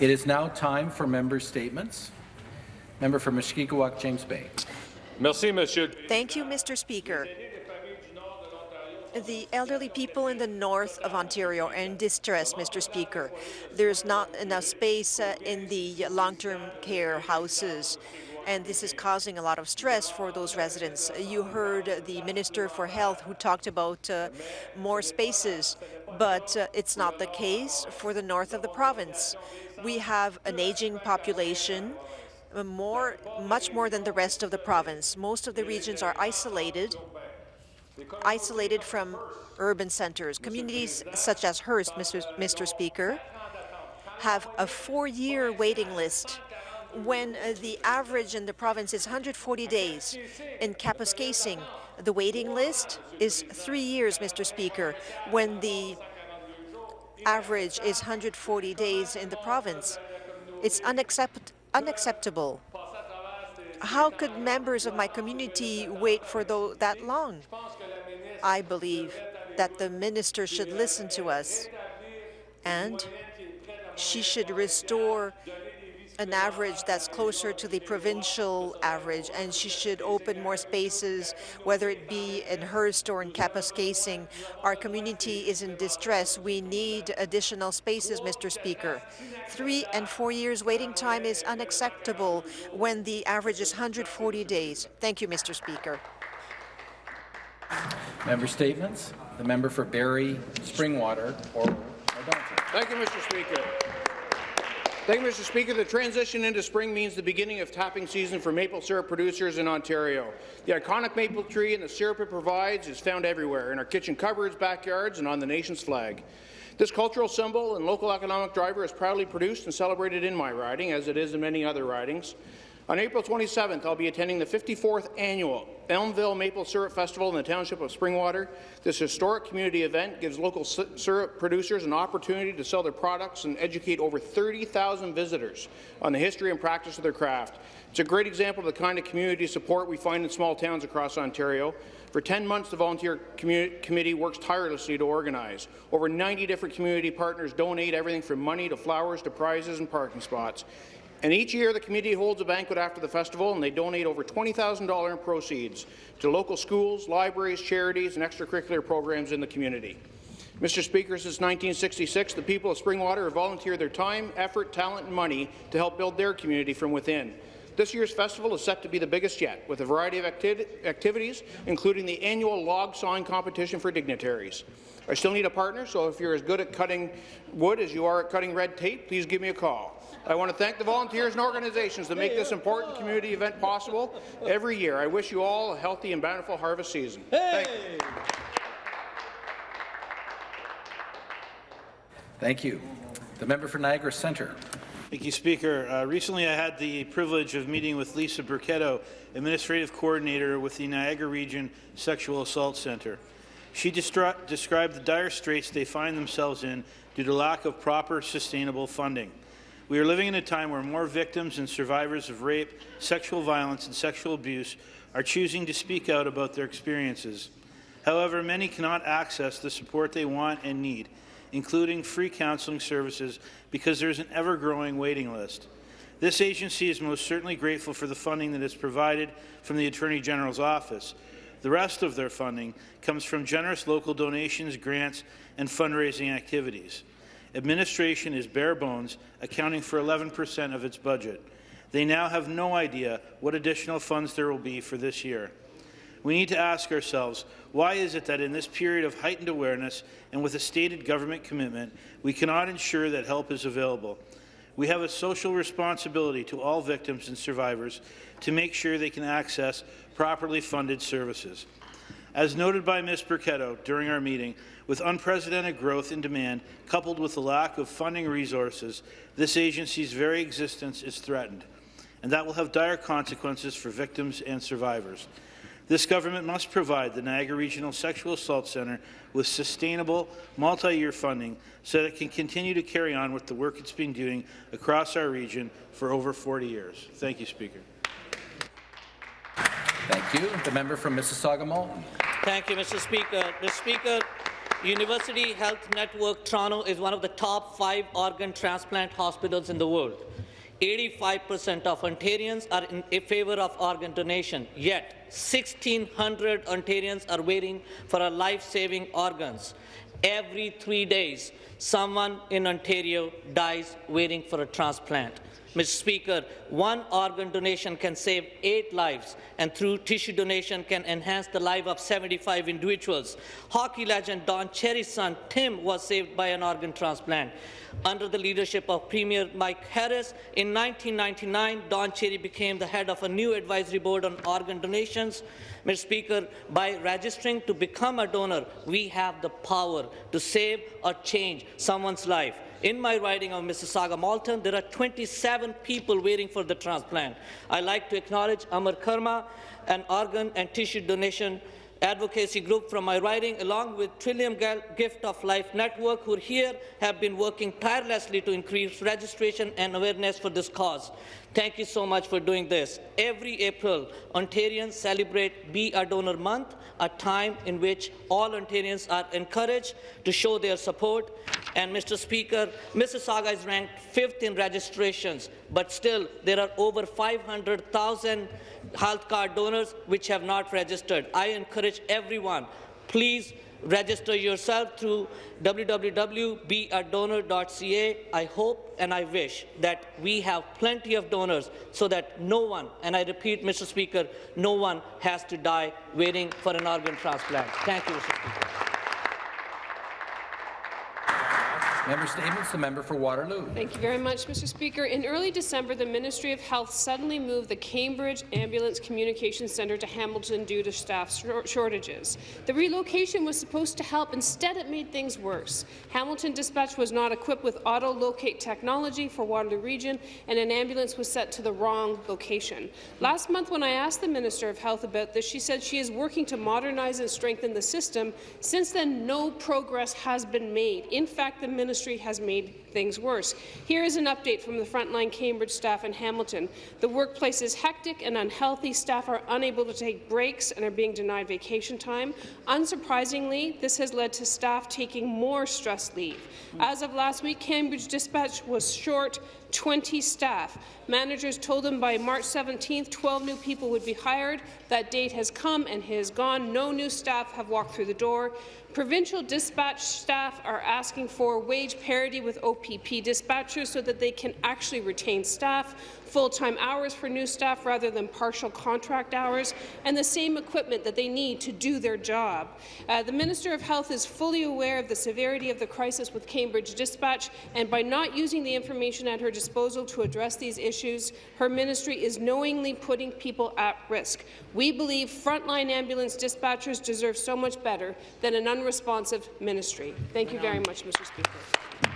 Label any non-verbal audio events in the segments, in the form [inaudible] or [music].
It is now time for member statements. Member for Mushkegowuk, James Bay. Merci, Monsieur. Thank you, Mr. Speaker. The elderly people in the north of Ontario are in distress, Mr. Speaker. There's not enough space uh, in the long-term care houses, and this is causing a lot of stress for those residents. You heard the Minister for Health who talked about uh, more spaces, but uh, it's not the case for the north of the province. We have an aging population, uh, more, much more than the rest of the province. Most of the regions are isolated, isolated from urban centres. Communities such as Hearst, Mr. Mr. Speaker, have a four-year waiting list when uh, the average in the province is 140 days. In Kapuskasing, the waiting list is three years, Mr. Speaker, when the average is 140 days in the province. It's unaccept unacceptable. How could members of my community wait for that long? I believe that the minister should listen to us and she should restore an average that's closer to the provincial average, and she should open more spaces, whether it be in Hearst or in Kapuskasing. Our community is in distress. We need additional spaces, Mr. Speaker. Three and four years waiting time is unacceptable when the average is 140 days. Thank you, Mr. Speaker. Member statements. The member for Barrie, Springwater, or Thank you, Mr. Speaker. Thank you, Mr. Speaker. The transition into spring means the beginning of tapping season for maple syrup producers in Ontario. The iconic maple tree and the syrup it provides is found everywhere, in our kitchen cupboards, backyards, and on the nation's flag. This cultural symbol and local economic driver is proudly produced and celebrated in my riding, as it is in many other ridings. On April 27th, I'll be attending the 54th annual Elmvale Maple Syrup Festival in the township of Springwater. This historic community event gives local syrup producers an opportunity to sell their products and educate over 30,000 visitors on the history and practice of their craft. It's a great example of the kind of community support we find in small towns across Ontario. For 10 months, the volunteer committee works tirelessly to organize. Over 90 different community partners donate everything from money to flowers to prizes and parking spots. And each year, the community holds a banquet after the festival, and they donate over $20,000 in proceeds to local schools, libraries, charities, and extracurricular programs in the community. Mr. Speaker, since 1966, the people of Springwater have volunteered their time, effort, talent, and money to help build their community from within. This year's festival is set to be the biggest yet, with a variety of acti activities, including the annual log sawing competition for dignitaries. I still need a partner, so if you're as good at cutting wood as you are at cutting red tape, please give me a call. I want to thank the volunteers and organizations that make this important community event possible every year. I wish you all a healthy and bountiful harvest season. Hey. Thank you. Thank you. The member for Niagara Centre. Thank you, Speaker. Uh, recently, I had the privilege of meeting with Lisa Burketto, Administrative Coordinator with the Niagara Region Sexual Assault Centre. She described the dire straits they find themselves in due to lack of proper, sustainable funding. We are living in a time where more victims and survivors of rape, sexual violence, and sexual abuse are choosing to speak out about their experiences. However, many cannot access the support they want and need, including free counselling services, because there is an ever-growing waiting list. This agency is most certainly grateful for the funding that is provided from the Attorney General's office. The rest of their funding comes from generous local donations, grants, and fundraising activities. Administration is bare bones, accounting for 11% of its budget. They now have no idea what additional funds there will be for this year. We need to ask ourselves, why is it that in this period of heightened awareness and with a stated government commitment, we cannot ensure that help is available? We have a social responsibility to all victims and survivors to make sure they can access properly funded services. As noted by Ms. Burketto during our meeting, with unprecedented growth in demand, coupled with the lack of funding resources, this agency's very existence is threatened, and that will have dire consequences for victims and survivors. This government must provide the Niagara Regional Sexual Assault Centre with sustainable, multi-year funding so that it can continue to carry on with the work it's been doing across our region for over 40 years. Thank you, Speaker. Thank you. The member from Mississauga Malton. Thank you, Mr. Speaker. Mr. Speaker, University Health Network Toronto is one of the top five organ transplant hospitals in the world. 85% of Ontarians are in favor of organ donation, yet 1,600 Ontarians are waiting for a life-saving organs. Every three days, someone in Ontario dies waiting for a transplant. Mr. Speaker, one organ donation can save eight lives, and through tissue donation can enhance the life of 75 individuals. Hockey legend Don Cherry's son, Tim, was saved by an organ transplant. Under the leadership of Premier Mike Harris, in 1999, Don Cherry became the head of a new advisory board on organ donations. Mr. Speaker, by registering to become a donor, we have the power to save or change someone's life. In my riding of Mississauga Malton, there are 27 people waiting for the transplant. I'd like to acknowledge Amar Karma, an organ and tissue donation advocacy group from my riding, along with Trillium Gift of Life Network, who here have been working tirelessly to increase registration and awareness for this cause. Thank you so much for doing this. Every April, Ontarians celebrate Be a Donor Month, a time in which all Ontarians are encouraged to show their support. And, Mr. Speaker, Mississauga is ranked fifth in registrations, but still there are over 500,000 health card donors which have not registered. I encourage everyone, please register yourself through www.beadonor.ca. I hope and I wish that we have plenty of donors so that no one, and I repeat, Mr. Speaker, no one has to die waiting for an organ transplant. Thank you, Mr. Speaker. Member Statements, the member for Waterloo. Thank you very much, Mr. Speaker. In early December, the Ministry of Health suddenly moved the Cambridge Ambulance Communications Centre to Hamilton due to staff shortages. The relocation was supposed to help. Instead, it made things worse. Hamilton Dispatch was not equipped with auto-locate technology for Waterloo Region, and an ambulance was set to the wrong location. Last month, when I asked the Minister of Health about this, she said she is working to modernize and strengthen the system. Since then, no progress has been made. In fact, the Minister has made things worse. Here is an update from the frontline Cambridge staff in Hamilton. The workplace is hectic and unhealthy. Staff are unable to take breaks and are being denied vacation time. Unsurprisingly, this has led to staff taking more stress leave. As of last week, Cambridge Dispatch was short 20 staff. Managers told them by March 17th 12 new people would be hired. That date has come and has gone. No new staff have walked through the door. Provincial dispatch staff are asking for wage parity with OPP dispatchers so that they can actually retain staff full-time hours for new staff rather than partial contract hours, and the same equipment that they need to do their job. Uh, the Minister of Health is fully aware of the severity of the crisis with Cambridge Dispatch, and by not using the information at her disposal to address these issues, her ministry is knowingly putting people at risk. We believe frontline ambulance dispatchers deserve so much better than an unresponsive ministry. Thank you very much, Mr. Speaker.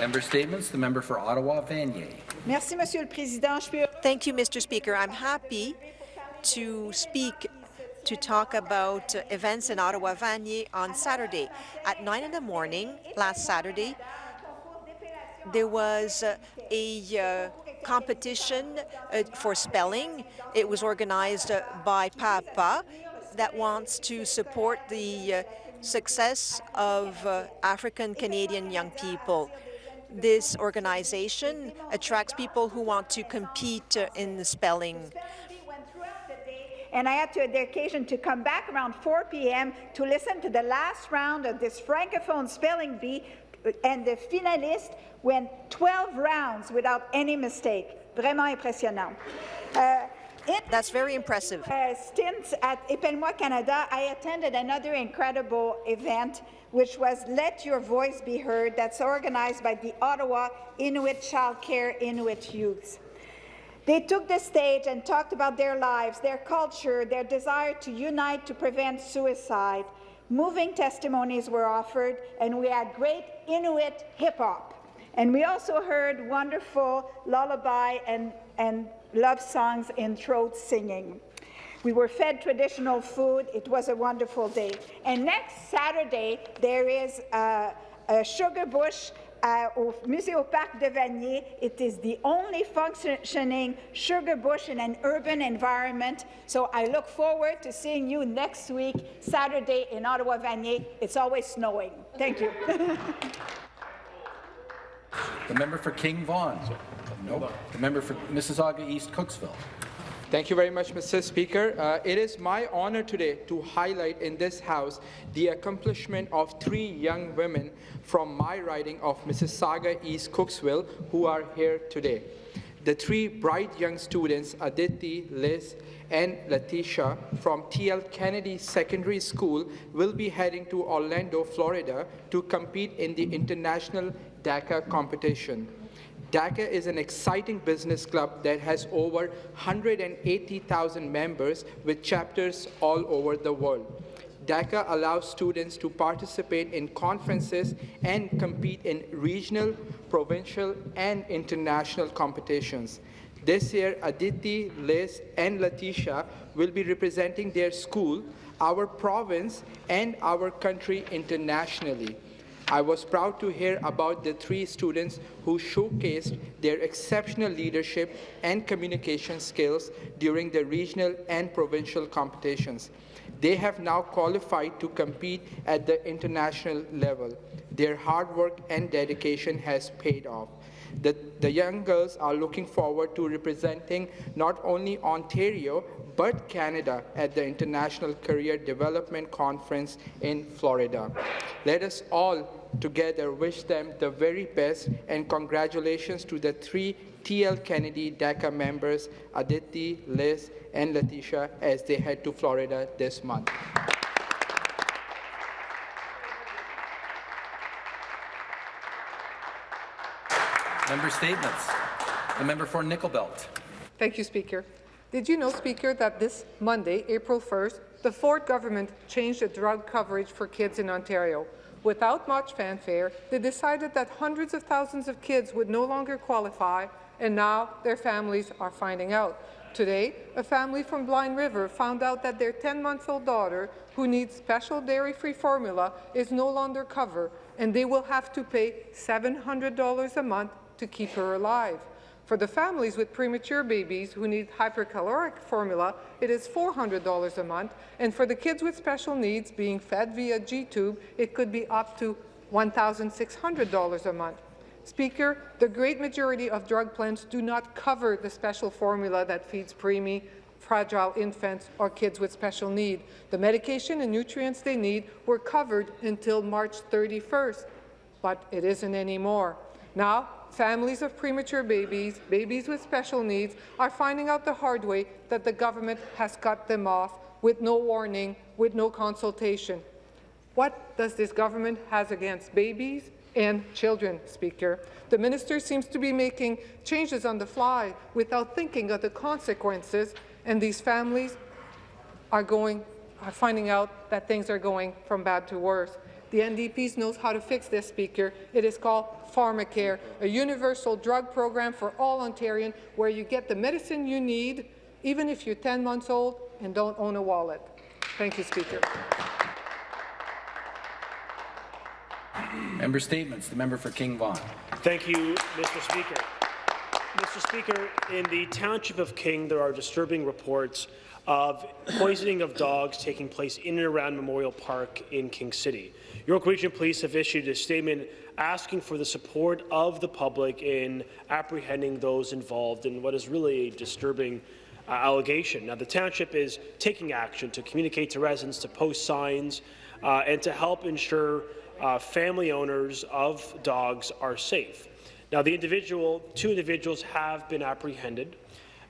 Member Statements, the member for Ottawa, Vanier. Merci, Monsieur le Président. Thank you, Mr. Speaker. I'm happy to speak to talk about events in Ottawa Vanier on Saturday. At 9 in the morning last Saturday, there was a uh, competition uh, for spelling. It was organized uh, by PAPA that wants to support the uh, success of African-Canadian young people this organization attracts people who want to compete uh, in the spelling. And I had to, the occasion to come back around 4 p.m. to listen to the last round of this francophone spelling bee, and the finalist went 12 rounds without any mistake. Vraiment impressionnant. Uh, That's very impressive. Uh, stints at Épelle-moi Canada, I attended another incredible event which was Let Your Voice Be Heard, that's organized by the Ottawa Inuit Child Care Inuit Youth. They took the stage and talked about their lives, their culture, their desire to unite to prevent suicide. Moving testimonies were offered, and we had great Inuit hip-hop. And we also heard wonderful lullaby and, and love songs in throat singing. We were fed traditional food. It was a wonderful day. And next Saturday, there is a, a Sugar Bush uh, au Parc de Vanier. It is the only functioning sugar bush in an urban environment. So I look forward to seeing you next week, Saturday in Ottawa Vanier. It's always snowing. Thank you. [laughs] The member for King Vaughan. Nope. The member for Mississauga East Cooksville. Thank you very much, Mr. Speaker. Uh, it is my honor today to highlight in this House the accomplishment of three young women from my riding of Mississauga East Cooksville who are here today. The three bright young students, Aditi, Liz, and Letitia from TL Kennedy Secondary School will be heading to Orlando, Florida to compete in the International DECA competition. DECA is an exciting business club that has over 180,000 members with chapters all over the world. DECA allows students to participate in conferences and compete in regional, provincial, and international competitions. This year, Aditi, Liz, and Letitia will be representing their school, our province, and our country internationally. I was proud to hear about the three students who showcased their exceptional leadership and communication skills during the regional and provincial competitions. They have now qualified to compete at the international level. Their hard work and dedication has paid off. The, the young girls are looking forward to representing not only Ontario, but Canada at the International Career Development Conference in Florida. Let us all together wish them the very best and congratulations to the three TL Kennedy DECA members, Aditi, Liz, and Letitia, as they head to Florida this month. Member statements. The member for Nickel Belt. Thank you, Speaker. Did you know, Speaker, that this Monday, April 1st, the Ford government changed the drug coverage for kids in Ontario? Without much fanfare, they decided that hundreds of thousands of kids would no longer qualify, and now their families are finding out. Today, a family from Blind River found out that their 10-month-old daughter, who needs special dairy-free formula, is no longer covered, and they will have to pay $700 a month to keep her alive. For the families with premature babies who need hypercaloric formula, it is $400 a month, and for the kids with special needs being fed via G-tube, it could be up to $1,600 a month. Speaker, the great majority of drug plans do not cover the special formula that feeds preemie, fragile infants, or kids with special need. The medication and nutrients they need were covered until March 31st, but it isn't anymore. Now, families of premature babies, babies with special needs, are finding out the hard way that the government has cut them off with no warning, with no consultation. What does this government has against babies and children, Speaker? The minister seems to be making changes on the fly without thinking of the consequences, and these families are going are finding out that things are going from bad to worse. The NDP knows how to fix this, Speaker. It is called Pharmacare, a universal drug program for all Ontarians where you get the medicine you need, even if you're 10 months old and don't own a wallet. Thank you, Speaker. Member statements. The member for King Vaughan. Thank you, Mr. Speaker. Mr. Speaker, in the township of King, there are disturbing reports of poisoning of dogs taking place in and around Memorial Park in King City. York Region Police have issued a statement asking for the support of the public in apprehending those involved in what is really a disturbing uh, allegation. Now, the township is taking action to communicate to residents, to post signs, uh, and to help ensure uh, family owners of dogs are safe. Now, the individual, two individuals have been apprehended,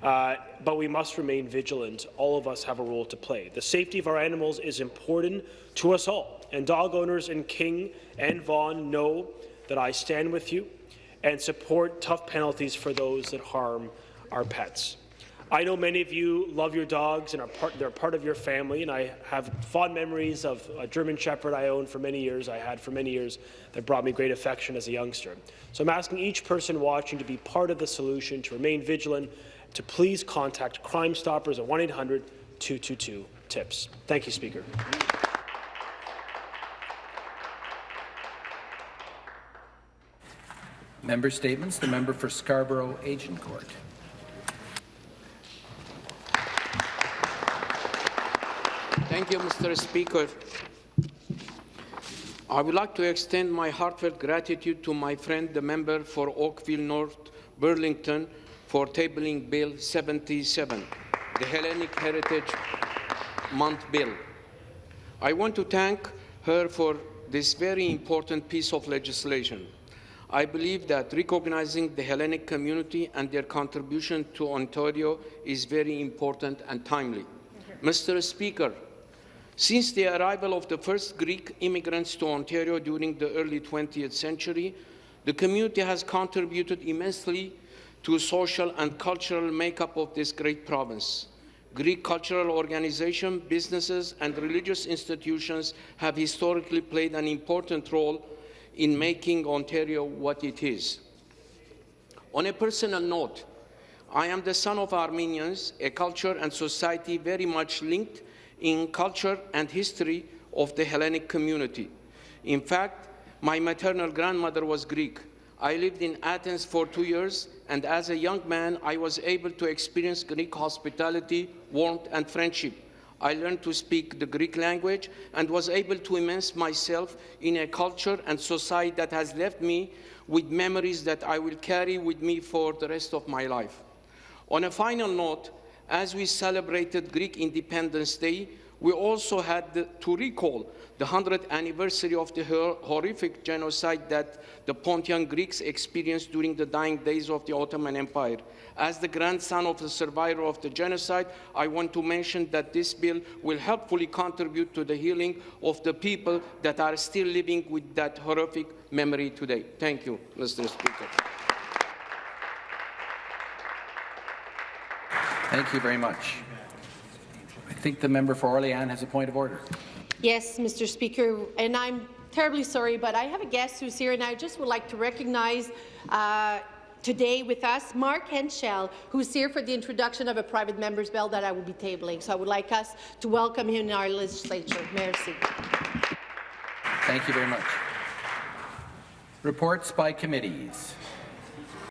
uh, but we must remain vigilant. All of us have a role to play. The safety of our animals is important to us all, and dog owners in King and Vaughan know that I stand with you and support tough penalties for those that harm our pets. I know many of you love your dogs and are part, they're part of your family, and I have fond memories of a German Shepherd I owned for many years, I had for many years, that brought me great affection as a youngster. So I'm asking each person watching to be part of the solution, to remain vigilant, to please contact Crime Stoppers at 1-800-222-TIPS. Thank you, Speaker. Member statements. The member for Scarborough Agincourt. Thank you, Mr. Speaker. I would like to extend my heartfelt gratitude to my friend, the member for Oakville North Burlington, for tabling Bill 77, the Hellenic Heritage Month Bill. I want to thank her for this very important piece of legislation. I believe that recognizing the Hellenic community and their contribution to Ontario is very important and timely. Mr. Speaker, since the arrival of the first Greek immigrants to Ontario during the early 20th century, the community has contributed immensely to the social and cultural makeup of this great province. Greek cultural organizations, businesses, and religious institutions have historically played an important role in making Ontario what it is. On a personal note, I am the son of Armenians, a culture and society very much linked in culture and history of the Hellenic community. In fact, my maternal grandmother was Greek. I lived in Athens for two years, and as a young man, I was able to experience Greek hospitality, warmth, and friendship. I learned to speak the Greek language and was able to immerse myself in a culture and society that has left me with memories that I will carry with me for the rest of my life. On a final note, as we celebrated Greek Independence Day, we also had to recall the 100th anniversary of the horrific genocide that the Pontian Greeks experienced during the dying days of the Ottoman Empire. As the grandson of the survivor of the genocide, I want to mention that this bill will helpfully contribute to the healing of the people that are still living with that horrific memory today. Thank you, Mr. Speaker. Thank you very much. I think the member for Orléans has a point of order. Yes, Mr. Speaker, and I'm terribly sorry, but I have a guest who's here, and I just would like to recognize uh, today with us Mark Henschel, who's here for the introduction of a private member's bill that I will be tabling. So I would like us to welcome him in our legislature. Merci. Thank you very much. Reports by committees.